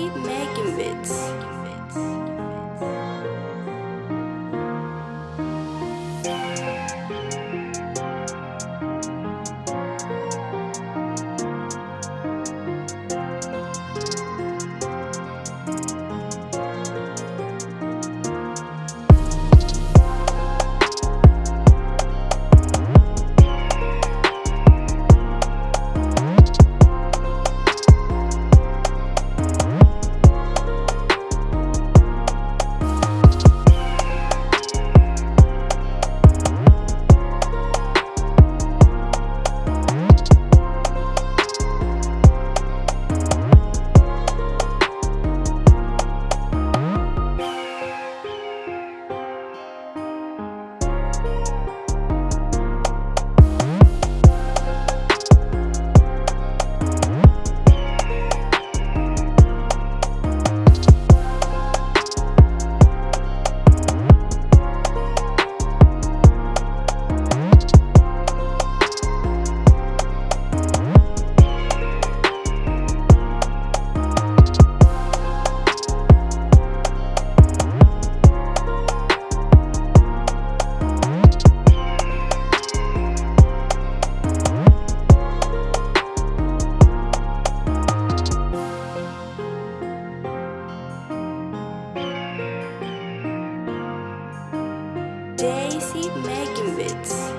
keep making bits. Daisy making beats.